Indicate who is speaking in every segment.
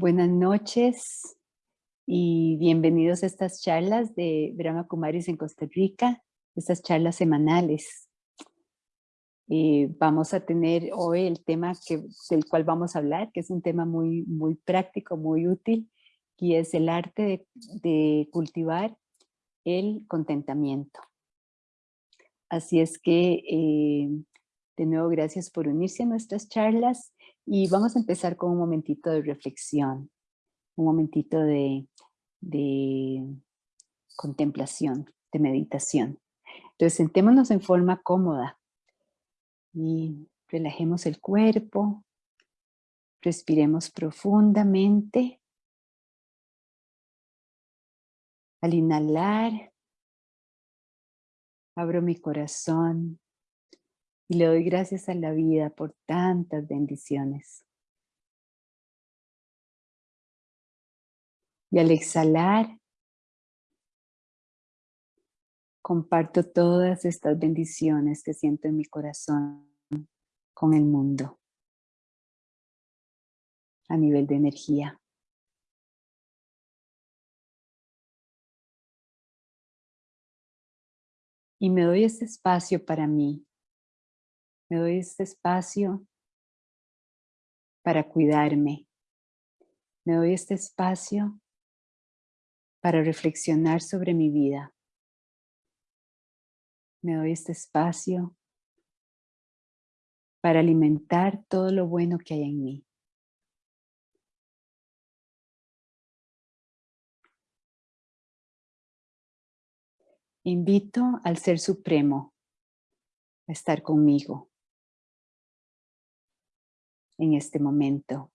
Speaker 1: Buenas noches y bienvenidos a estas charlas de Brahma Kumaris en Costa Rica, estas charlas semanales. Eh, vamos a tener hoy el tema que, del cual vamos a hablar, que es un tema muy, muy práctico, muy útil, y es el arte de, cultivar el contentamiento. Así es que, eh, de nuevo, gracias por unirse a nuestras charlas y vamos a empezar con un momentito de reflexión, un momentito de, contemplación, de meditación. Entonces sentémonos en forma cómoda y relajemos el cuerpo, respiremos profundamente. Al inhalar, abro mi corazón y le doy gracias a la vida por tantas bendiciones. Y al exhalar, comparto todas estas bendiciones que siento en mi corazón con el mundo a nivel de energía. Y me doy este espacio para mí, me doy este espacio para cuidarme. Me doy este espacio para reflexionar sobre mi vida. Me doy este espacio para alimentar todo lo bueno que hay en mí. Invito al Ser Supremo a estar conmigo en este momento.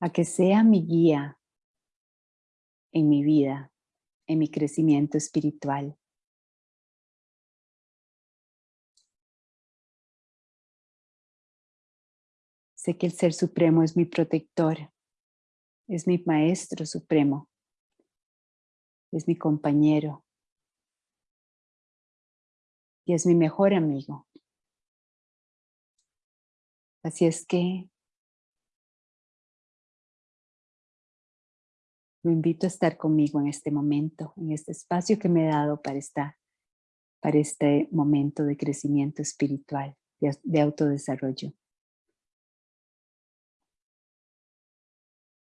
Speaker 1: A que sea mi guía en mi vida, en mi crecimiento espiritual. Sé que el Ser Supremo es mi protector, es mi Maestro Supremo, es mi compañero y es mi mejor amigo. Así es que lo invito a estar conmigo en este momento, en este espacio que me he dado para, estar, para este momento de crecimiento espiritual, de, de autodesarrollo.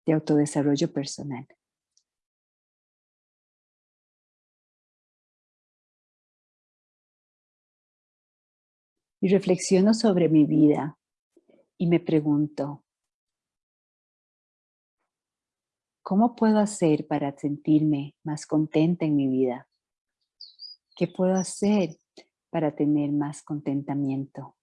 Speaker 1: De autodesarrollo personal. Y reflexiono sobre mi vida y me pregunto, ¿cómo puedo hacer para sentirme más contenta en mi vida? ¿Qué puedo hacer para tener más contentamiento?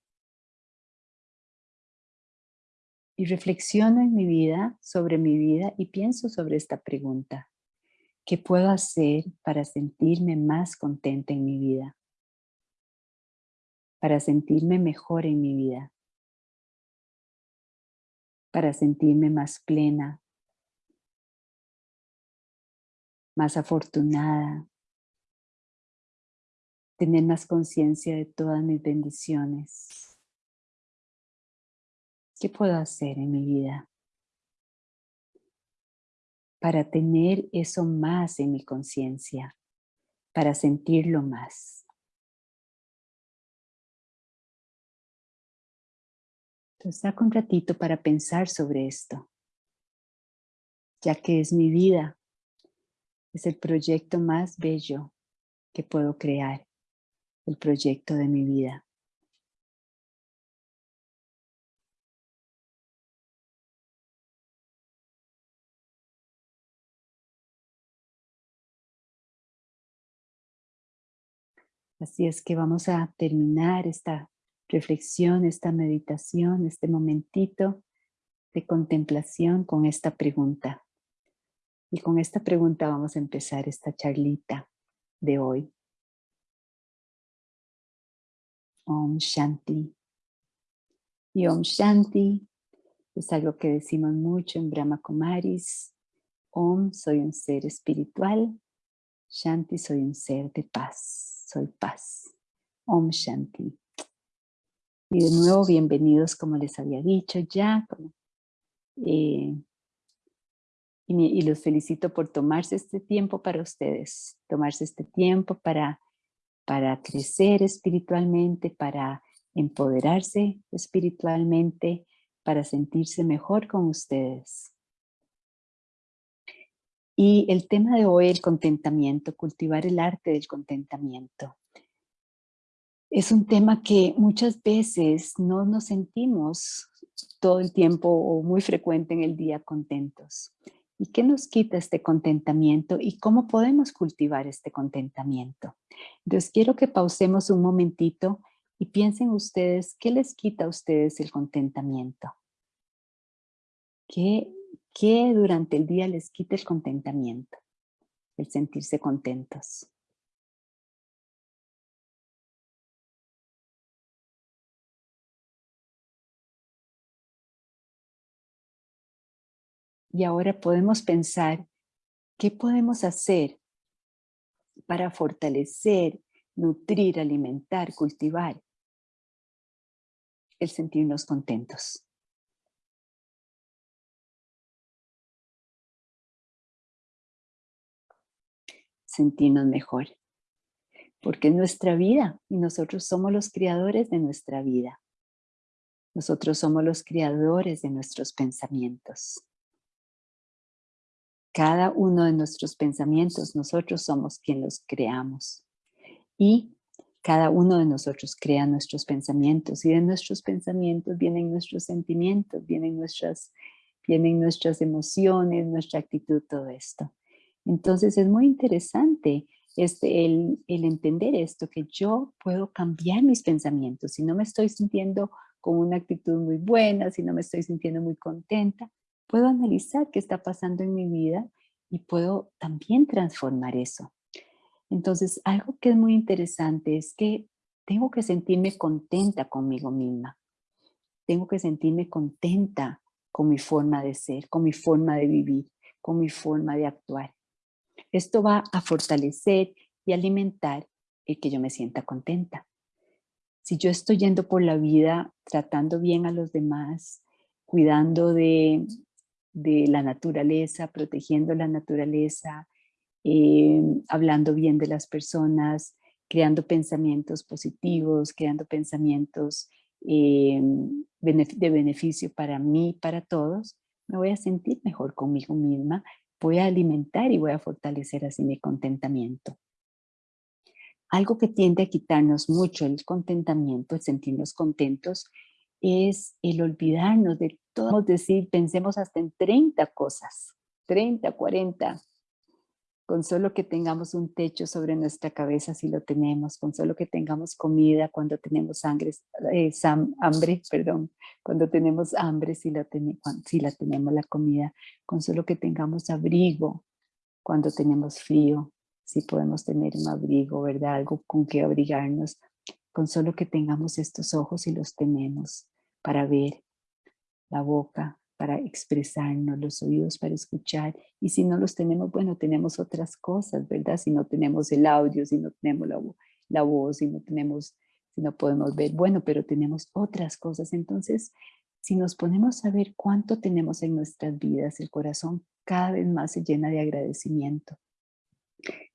Speaker 1: Y reflexiono en mi vida, sobre mi vida y pienso sobre esta pregunta. ¿Qué puedo hacer para sentirme más contenta en mi vida? Para sentirme mejor en mi vida para sentirme más plena, más afortunada, tener más conciencia de todas mis bendiciones. ¿Qué puedo hacer en mi vida para tener eso más en mi conciencia, para sentirlo más? Saca un ratito para pensar sobre esto, ya que es mi vida, es el proyecto más bello que puedo crear, el proyecto de mi vida. Así es que vamos a terminar esta reflexión, esta meditación, este momentito de contemplación con esta pregunta. Y con esta pregunta vamos a empezar esta charlita de hoy. Om Shanti. Y Om Shanti es algo que decimos mucho en Brahma Kumaris. Om, soy un ser espiritual. Shanti, soy un ser de paz. Soy paz. Om Shanti. Y de nuevo, bienvenidos, como les había dicho ya, Eh, y, los felicito por tomarse este tiempo para ustedes, tomarse este tiempo para, para crecer espiritualmente, para empoderarse espiritualmente, para sentirse mejor con ustedes. Y el tema de hoy, el contentamiento, cultivar el arte del contentamiento. Es un tema que muchas veces no nos sentimos todo el tiempo o muy frecuente en el día contentos. ¿Y qué nos quita este contentamiento y cómo podemos cultivar este contentamiento? Entonces quiero que pausemos un momentito y piensen ustedes, ¿qué les quita a ustedes el contentamiento? ¿Qué, qué durante el día les quita el contentamiento? El sentirse contentos. Y ahora podemos pensar, ¿qué podemos hacer para fortalecer, nutrir, alimentar, cultivar el sentirnos contentos? Sentirnos mejor. Porque es nuestra vida y nosotros somos los creadores de nuestra vida. Nosotros somos los creadores de nuestros pensamientos. Cada uno de nuestros pensamientos, nosotros somos quien los creamos. Y cada uno de nosotros crea nuestros pensamientos y de nuestros pensamientos vienen nuestros sentimientos, vienen nuestras, vienen nuestras emociones, nuestra actitud, todo esto. Entonces es muy interesante este, el, el entender esto, que yo puedo cambiar mis pensamientos. Si no me estoy sintiendo con una actitud muy buena, si no me estoy sintiendo muy contenta, puedo analizar qué está pasando en mi vida y puedo también transformar eso. Entonces, algo que es muy interesante es que tengo que sentirme contenta conmigo misma. Tengo que sentirme contenta con mi forma de ser, con mi forma de vivir, con mi forma de actuar. Esto va a fortalecer y alimentar el que yo me sienta contenta. Si yo estoy yendo por la vida tratando bien a los demás, cuidando de de la naturaleza, protegiendo la naturaleza, eh, hablando bien de las personas, creando pensamientos positivos, creando pensamientos eh, de beneficio para mí, para todos, me voy a sentir mejor conmigo misma, voy a alimentar y voy a fortalecer así mi contentamiento. Algo que tiende a quitarnos mucho el contentamiento, el sentirnos contentos, es el olvidarnos de todo, decir, pensemos hasta en 30 cosas, 30, 40, con solo que tengamos un techo sobre nuestra cabeza si lo tenemos, con solo que tengamos comida cuando tenemos sangre, eh, hambre, perdón, cuando tenemos hambre si la, si la tenemos la comida, con solo que tengamos abrigo cuando tenemos frío, si podemos tener un abrigo, ¿verdad? Algo con que abrigarnos, con solo que tengamos estos ojos y los tenemos para ver, la boca para expresarnos, los oídos para escuchar. Y si no los tenemos, bueno, tenemos otras cosas, ¿verdad? Si no tenemos el audio, si no tenemos la, la voz, si no tenemos, si no podemos ver, bueno, pero tenemos otras cosas. Entonces, si nos ponemos a ver cuánto tenemos en nuestras vidas, el corazón cada vez más se llena de agradecimiento.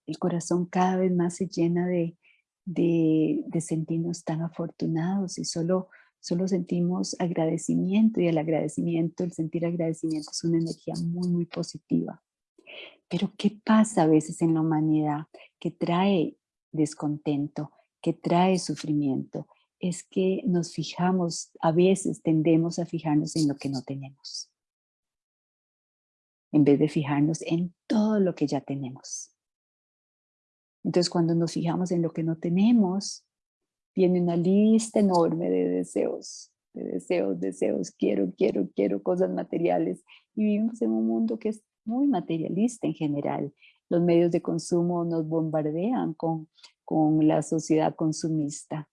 Speaker 1: El corazón cada vez más se llena de, de, sentirnos tan afortunados y solo, solo sentimos agradecimiento y el agradecimiento, el sentir agradecimiento es una energía muy, muy positiva. Pero ¿qué pasa a veces en la humanidad que trae descontento, que trae sufrimiento? Es que nos fijamos, a veces tendemos a fijarnos en lo que no tenemos. En vez de fijarnos en todo lo que ya tenemos. Entonces cuando nos fijamos en lo que no tenemos, viene una lista enorme de deseos, de deseos, deseos, quiero, quiero, quiero cosas materiales. Y vivimos en un mundo que es muy materialista en general. Los medios de consumo nos bombardean con, con la sociedad consumista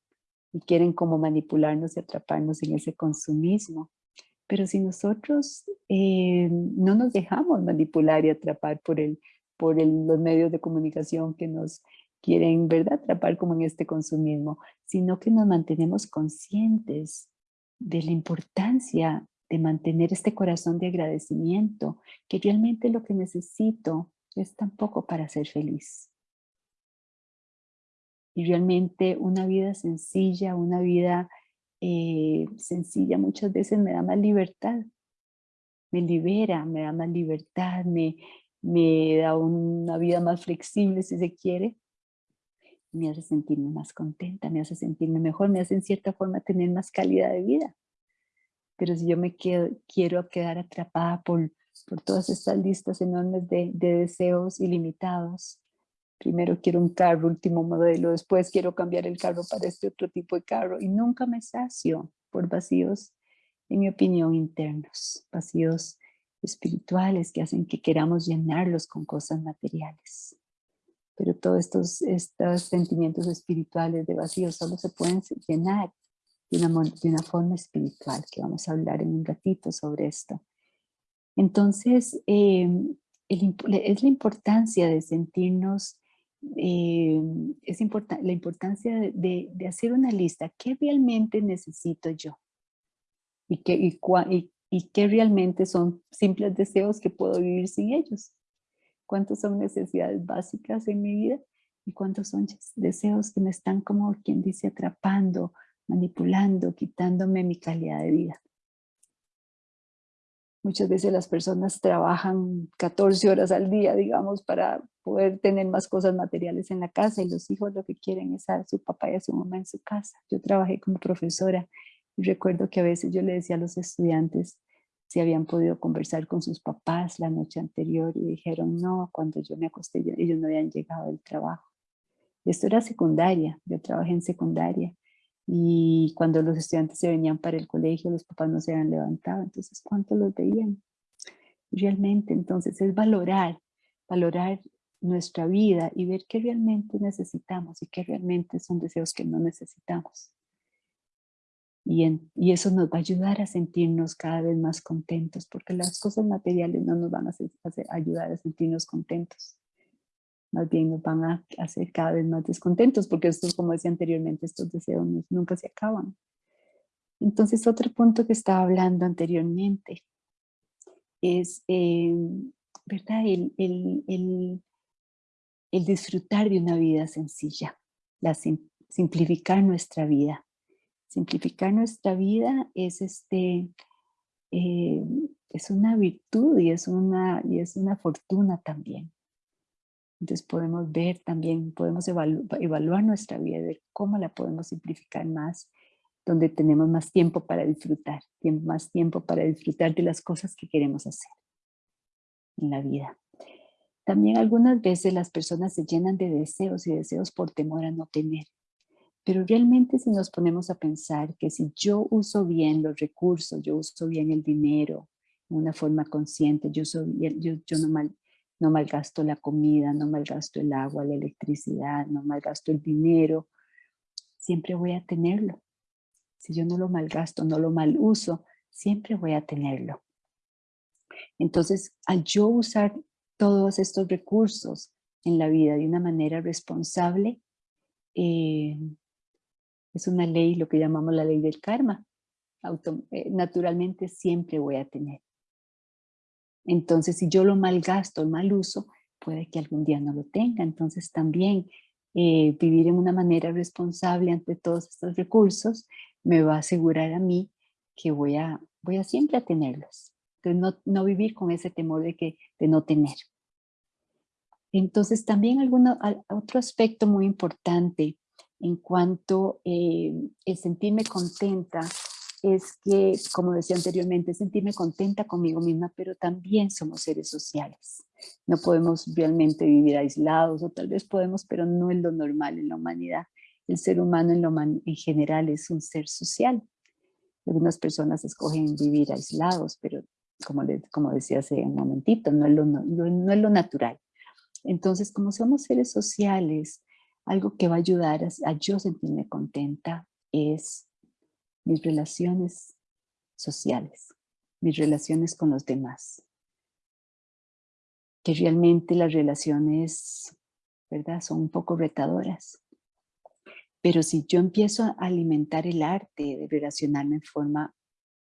Speaker 1: y quieren como manipularnos y atraparnos en ese consumismo. Pero si nosotros eh, no nos dejamos manipular y atrapar por el, por los medios de comunicación que nos quieren, ¿verdad?, atrapar como en este consumismo, sino que nos mantenemos conscientes de la importancia de mantener este corazón de agradecimiento, que realmente lo que necesito es tampoco para ser feliz. Y realmente una vida sencilla, una vida eh, sencilla muchas veces me da más libertad, me libera, me da más libertad, me, me da una vida más flexible si se quiere, me hace sentirme más contenta, me hace sentirme mejor, me hace en cierta forma tener más calidad de vida. Pero si yo me quiero quedar atrapada por, por todas estas listas enormes de, de deseos ilimitados, primero quiero un carro, último modelo, después quiero cambiar el carro para este otro tipo de carro y nunca me sacio por vacíos, en mi opinión, internos, vacíos espirituales que hacen que queramos llenarlos con cosas materiales. Pero todos estos, estos sentimientos espirituales de vacío solo se pueden llenar de una, forma espiritual, que vamos a hablar en un ratito sobre esto. Entonces, em, es la importancia de sentirnos, em, es la importancia de, hacer una lista, ¿qué realmente necesito yo? Y qué, y, y, y qué realmente son simples deseos que puedo vivir sin ellos. ¿Cuántos son necesidades básicas en mi vida? ¿Y cuántos son deseos que me están como quien dice atrapando, manipulando, quitándome mi calidad de vida. Muchas veces las personas trabajan 14 horas al día, digamos, para poder tener más cosas materiales en la casa y los hijos lo que quieren es a su papá y a su mamá en su casa. Yo trabajé como profesora y recuerdo que a veces yo le decía a los estudiantes si habían podido conversar con sus papás la noche anterior y dijeron no, cuando yo me acosté ellos no habían llegado del trabajo. Esto era secundaria, yo trabajé en secundaria y cuando los estudiantes se venían para el colegio, los papás no se habían levantado, entonces ¿cuánto los veían? Realmente, entonces es valorar, valorar nuestra vida y ver qué realmente necesitamos y qué realmente son deseos que no necesitamos. Y, y, eso nos va a ayudar a sentirnos cada vez más contentos, porque las cosas materiales no nos van a, a ayudar a sentirnos contentos más bien nos van a hacer cada vez más descontentos, porque estos, como decía anteriormente, estos deseos nunca se acaban. Entonces, otro punto que estaba hablando anteriormente es, eh, ¿verdad? El, el, el, disfrutar de una vida sencilla, la simplificar nuestra vida. Simplificar nuestra vida es, este, eh, es una virtud y es una, y es una fortuna también. Entonces podemos ver también, podemos evaluar nuestra vida, ver cómo la podemos simplificar más, donde tenemos más tiempo para disfrutar, más tiempo para disfrutar de las cosas que queremos hacer en la vida. También algunas veces las personas se llenan de deseos y deseos por temor a no tener. Pero realmente si nos ponemos a pensar que si yo uso bien los recursos, yo uso bien el dinero de una forma consciente, yo, uso yo, yo no mal, no malgasto la comida, no malgasto el agua, la electricidad, no malgasto el dinero, siempre voy a tenerlo. Si yo no lo malgasto, no lo mal uso, siempre voy a tenerlo. Entonces, al yo usar todos estos recursos en la vida de una manera responsable, eh, es una ley, lo que llamamos la ley del karma. Eh, naturalmente siempre voy a tener. Entonces, si yo lo malgasto, el mal uso, puede que algún día no lo tenga. Entonces, también eh, vivir en una manera responsable ante todos estos recursos me va a asegurar a mí que voy a, voy a siempre a tenerlos. Entonces, no, vivir con ese temor de, que, de no tener. Entonces, también alguno, otro aspecto muy importante en cuanto eh, el sentirme contenta es que, como decía anteriormente, sentirme contenta conmigo misma, pero también somos seres sociales. No podemos realmente vivir aislados, o tal vez podemos, pero no es lo normal en la humanidad. El ser humano en, lo en general es un ser social. Algunas personas escogen vivir aislados, pero como, como decía hace un momentito, no es lo, no, es lo natural. Entonces, como somos seres sociales, algo que va a ayudar a, a yo sentirme contenta es mis relaciones sociales, mis relaciones con los demás. Que realmente las relaciones, ¿verdad? Son un poco retadoras. Pero si yo empiezo a alimentar el arte de relacionarme en forma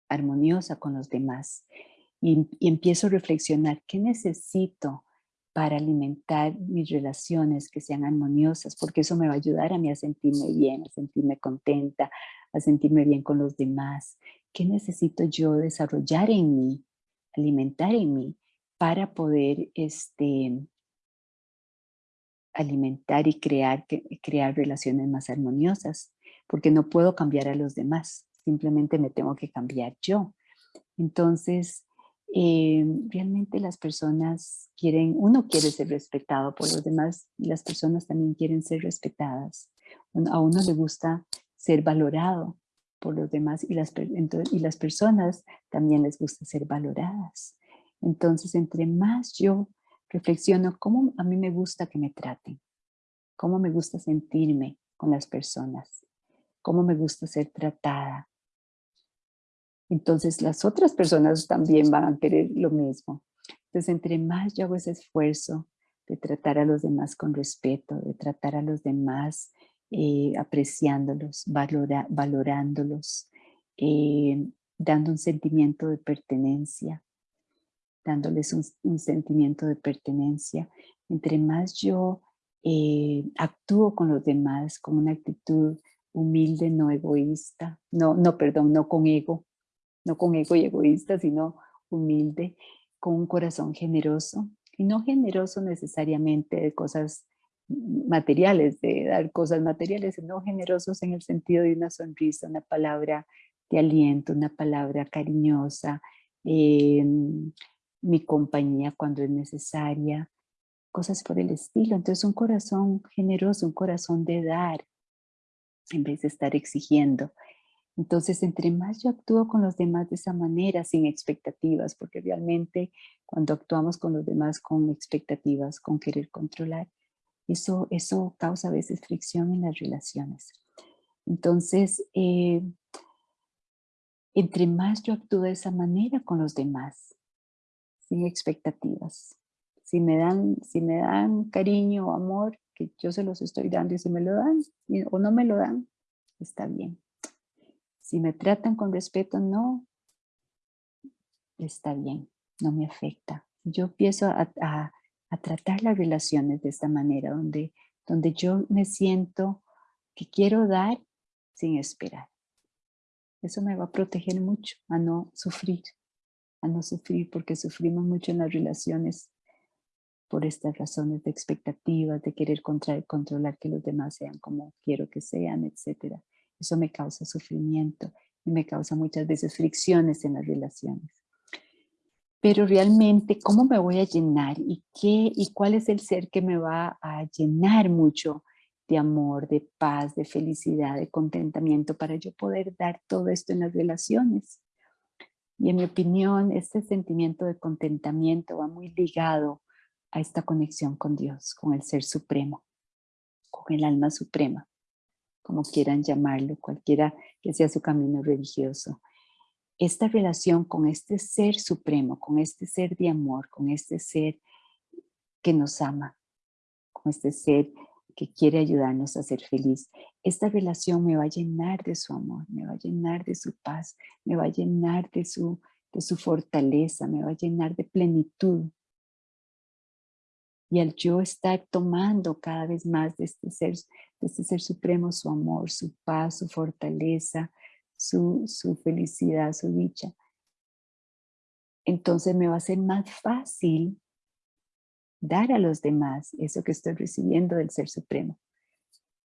Speaker 1: armoniosa con los demás. Y, empiezo a reflexionar, ¿qué necesito para alimentar mis relaciones que sean armoniosas? Porque eso me va a ayudar a mí a sentirme bien, a sentirme contenta, a sentirme bien con los demás. ¿Qué necesito yo desarrollar en mí, alimentar en mí, para poder este, alimentar y crear, crear relaciones más armoniosas? Porque no puedo cambiar a los demás, simplemente me tengo que cambiar yo. Entonces, eh, realmente las personas quieren, uno quiere ser respetado por los demás y las personas también quieren ser respetadas. A uno le gusta ser valorado por los demás y las, y las personas también les gusta ser valoradas. Entonces, entre más yo reflexiono cómo a mí me gusta que me traten, cómo me gusta sentirme con las personas, cómo me gusta ser tratada, entonces las otras personas también van a querer lo mismo. Entonces entre más yo hago ese esfuerzo de tratar a los demás con respeto, de tratar a los demás eh, apreciándolos, valorándolos, eh, dando un sentimiento de pertenencia, dándoles un, sentimiento de pertenencia. Entre más yo eh, actúo con los demás con una actitud humilde, no egoísta, no, no, perdón, no con ego, no con ego y egoísta, sino humilde, con un corazón generoso, y no generoso necesariamente de cosas materiales, de dar cosas materiales, sino generosos en el sentido de una sonrisa, una palabra de aliento, una palabra cariñosa, em, mi compañía cuando es necesaria, cosas por el estilo. Entonces un corazón generoso, un corazón de dar, en vez de estar exigiendo. Entonces, entre más yo actúo con los demás de esa manera, sin expectativas, porque realmente cuando actuamos con los demás con expectativas, con querer controlar, eso, eso causa a veces fricción en las relaciones. Entonces, eh, entre más yo actúo de esa manera con los demás, sin expectativas, si me dan, si me dan cariño o amor, que yo se los estoy dando y si me lo dan o no me lo dan, está bien. Si me tratan con respeto, no, está bien, no me afecta. Yo empiezo a, tratar las relaciones de esta manera, donde, donde yo me siento que quiero dar sin esperar. Eso me va a proteger mucho a no sufrir, a no sufrir porque sufrimos mucho en las relaciones por estas razones de expectativas, de querer controlar que los demás sean como quiero que sean, etcétera. Eso me causa sufrimiento y me causa muchas veces fricciones en las relaciones. Pero realmente, ¿cómo me voy a llenar? ¿Y, qué, ¿Y cuál es el ser que me va a llenar mucho de amor, de paz, de felicidad, de contentamiento para yo poder dar todo esto en las relaciones? Y en mi opinión, este sentimiento de contentamiento va muy ligado a esta conexión con Dios, con el Ser Supremo, con el Alma Suprema como quieran llamarlo, cualquiera que sea su camino religioso. Esta relación con este ser supremo, con este ser de amor, con este ser que nos ama, con este ser que quiere ayudarnos a ser feliz. Esta relación me va a llenar de su amor, me va a llenar de su paz, me va a llenar de su, de su fortaleza, me va a llenar de plenitud. Y al yo estar tomando cada vez más de este ser, de este ser supremo, su amor, su paz, su fortaleza, su, su felicidad, su dicha, entonces me va a ser más fácil dar a los demás eso que estoy recibiendo del Ser Supremo.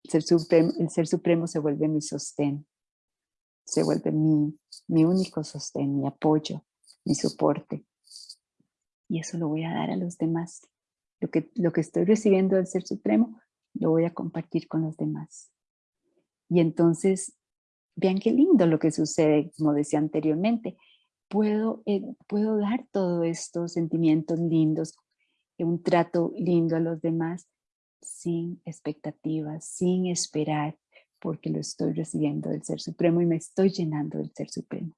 Speaker 1: El Ser Supremo, el ser supremo se vuelve mi sostén, se vuelve mi, mi único sostén, mi apoyo, mi soporte. Y eso lo voy a dar a los demás. Lo que, lo que estoy recibiendo del Ser Supremo, lo voy a compartir con los demás. Y entonces, vean qué lindo lo que sucede, como decía anteriormente. Puedo, eh, puedo dar todos estos sentimientos lindos, un trato lindo a los demás, sin expectativas, sin esperar, porque lo estoy recibiendo del Ser Supremo y me estoy llenando del Ser Supremo.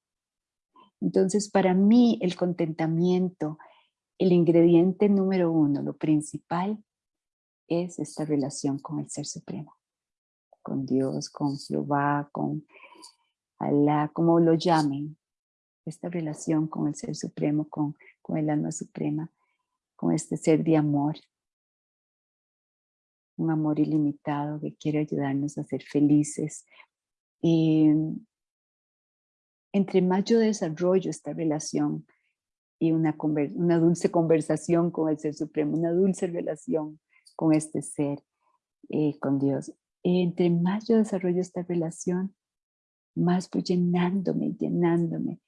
Speaker 1: Entonces, para mí, el contentamiento, el ingrediente número uno, lo principal, es esta relación con el Ser Supremo, con Dios, con Jehová, con Alá, como lo llamen. esta relación con el Ser Supremo, con, con el Alma Suprema, con este ser de amor. Un amor ilimitado que quiere ayudarnos a ser felices. Y entre más yo desarrollo esta relación y una, una dulce conversación con el Ser Supremo, una dulce relación con este ser, eh, con Dios. Entre más yo desarrollo esta relación, más voy llenándome, llenándome.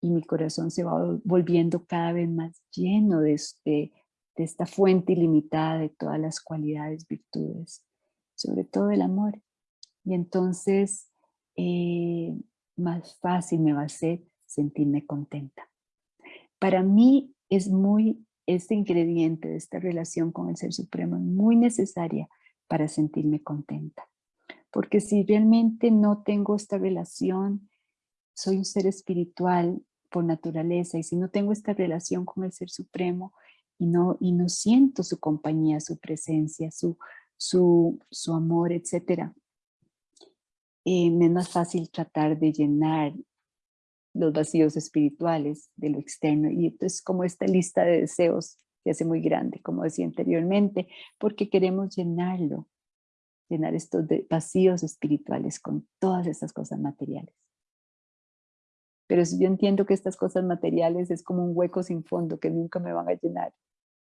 Speaker 1: Y mi corazón se va volviendo cada vez más lleno de, de, de esta fuente ilimitada de todas las cualidades, virtudes, sobre todo el amor. Y entonces eh, más fácil me va a ser sentirme contenta. Para mí es muy, este ingrediente de esta relación con el Ser Supremo es muy necesaria para sentirme contenta. Porque si realmente no tengo esta relación, soy un ser espiritual por naturaleza y si no tengo esta relación con el Ser Supremo y no, y no siento su compañía, su presencia, su, su, su amor, etc. Eh, me es más fácil tratar de llenar los vacíos espirituales de lo externo y entonces como esta lista de deseos se hace muy grande, como decía anteriormente, porque queremos llenarlo llenar estos vacíos espirituales con todas estas cosas materiales. Pero si yo entiendo que estas cosas materiales es como un hueco sin fondo que nunca me van a llenar,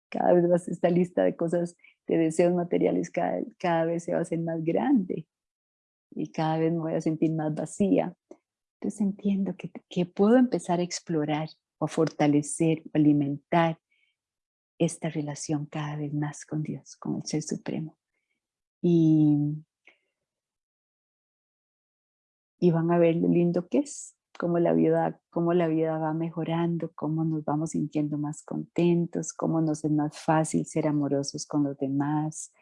Speaker 1: cada vez más esta lista de cosas, de deseos materiales cada, cada vez se va a hacer más grande y cada vez me voy a sentir más vacía. Entonces entiendo que, que puedo empezar a explorar o a fortalecer o alimentar esta relación cada vez más con Dios, con el Ser Supremo. Y, y van a ver lo lindo que es, cómo la vida, cómo la vida va mejorando, cómo nos vamos sintiendo más contentos, cómo nos es más fácil ser amorosos con los demás,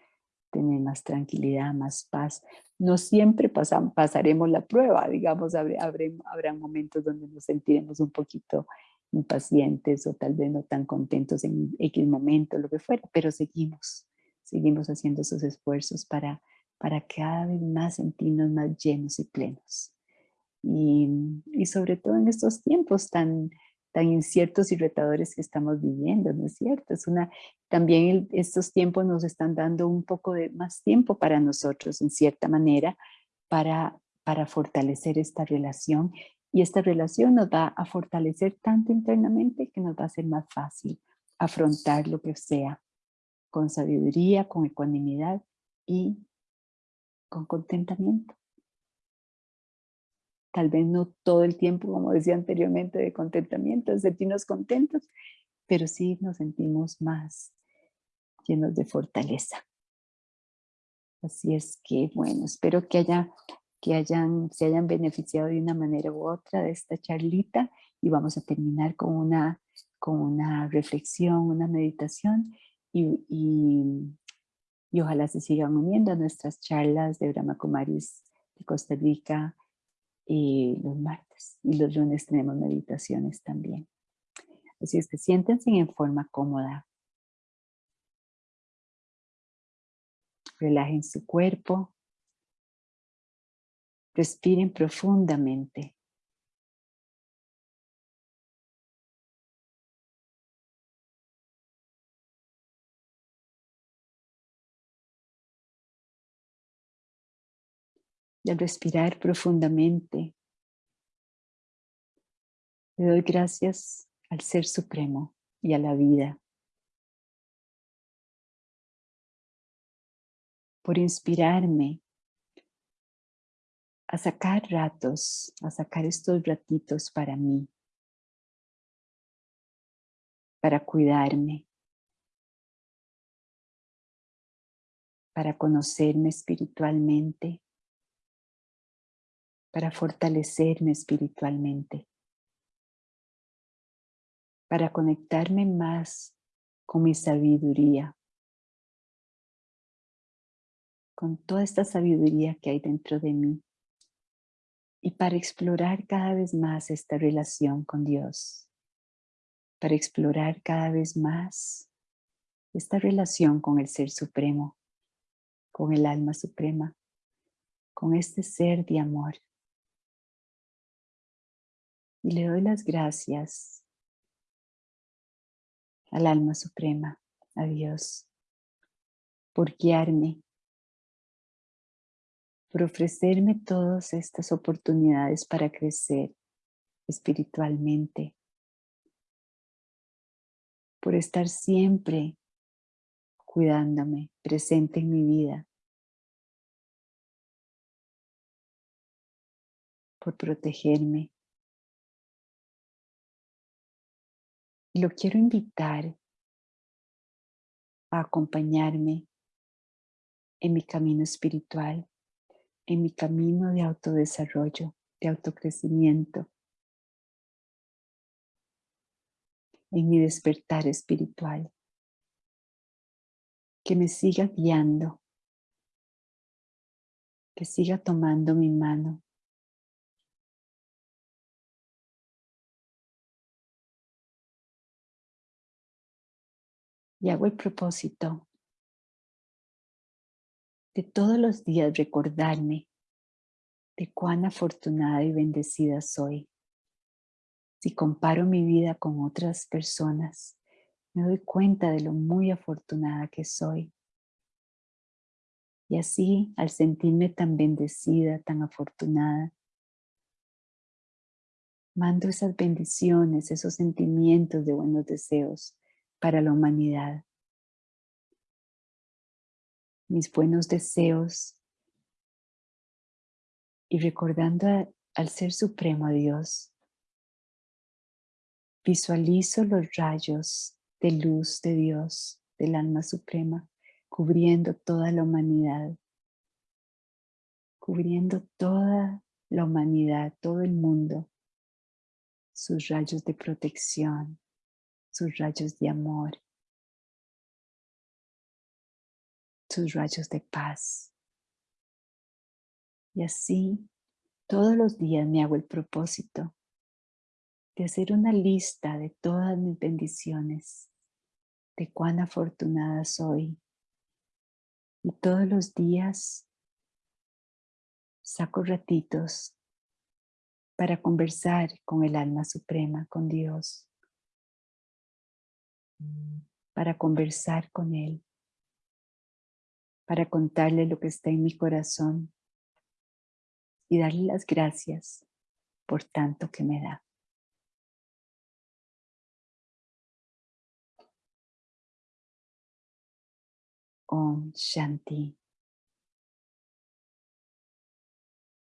Speaker 1: tener más tranquilidad, más paz. No siempre pasaremos la prueba, digamos, habrá, habrá momentos donde nos sentiremos un poquito impacientes o tal vez no tan contentos en X momento, lo que fuera, pero seguimos seguimos haciendo esos esfuerzos para, para cada vez más sentirnos más llenos y plenos. Y, y, sobre todo en estos tiempos tan, tan inciertos y retadores que estamos viviendo, ¿no es cierto? Es una, también estos tiempos nos están dando un poco de más tiempo para nosotros, en cierta manera, para, para fortalecer esta relación. Y esta relación nos va a fortalecer tanto internamente que nos va a ser más fácil afrontar lo que sea con sabiduría, con ecuanimidad y con contentamiento. Tal vez no todo el tiempo, como decía anteriormente, de contentamiento, de sentirnos contentos, pero sí nos sentimos más llenos de fortaleza. Así es que, bueno, espero que, haya, que hayan, se hayan beneficiado de una manera u otra de esta charlita y vamos a terminar con una, con una reflexión, una meditación y, y, ojalá se sigan uniendo a nuestras charlas de Brahma Kumaris de Costa Rica y los martes y los lunes tenemos meditaciones también. Así es que siéntense en forma cómoda. Relajen su cuerpo. Respiren profundamente. Y al respirar profundamente, le doy gracias al Ser Supremo y a la vida por inspirarme a sacar ratos, a sacar estos ratitos para mí, para cuidarme, para conocerme espiritualmente, para fortalecerme espiritualmente, para conectarme más con mi sabiduría, con toda esta sabiduría que hay dentro de mí y para explorar cada vez más esta relación con Dios, para explorar cada vez más esta relación con el Ser Supremo, con el Alma Suprema, con este ser de amor Y le doy las gracias al alma suprema, a Dios, por guiarme, por ofrecerme todas estas oportunidades para crecer espiritualmente, por estar siempre cuidándome, presente en mi vida, por protegerme. Y lo quiero invitar a acompañarme en mi camino espiritual, en mi camino de autodesarrollo, de autocrecimiento, en mi despertar espiritual. Que me siga guiando, que siga tomando mi mano. Y hago el propósito de todos los días recordarme de cuán afortunada y bendecida soy. Si comparo mi vida con otras personas, me doy cuenta de lo muy afortunada que soy. Y así, al sentirme tan bendecida, tan afortunada, mando esas bendiciones, esos sentimientos de buenos deseos para la humanidad. Mis buenos deseos. Y recordando al Ser Supremo Dios, Visualizo los rayos de luz de Dios, del alma suprema, cubriendo toda la humanidad, cubriendo toda la humanidad, todo el mundo, sus rayos de protección, sus rayos de amor, sus rayos de paz. Y así, todos los días me hago el propósito de hacer una lista de todas mis bendiciones, de cuán afortunada soy. Y todos los días saco ratitos para conversar con el alma suprema, con Dios, para conversar con Él, para contarle lo que está en mi corazón y darle las gracias por tanto que me da. Om Shanti.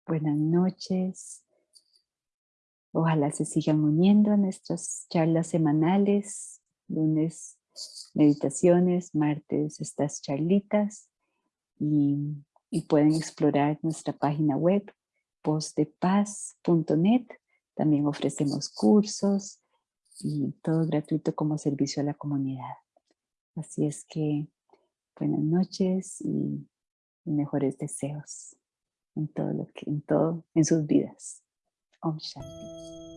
Speaker 1: Buenas noches. Ojalá se sigan uniendo a nuestras charlas semanales, lunes meditaciones, martes estas charlitas y, pueden explorar nuestra página web postdepaz.net. También ofrecemos cursos y todo gratuito como servicio a la comunidad. Así es que buenas noches y, mejores deseos en todo lo que, en todo, en sus vidas. Om Shanti.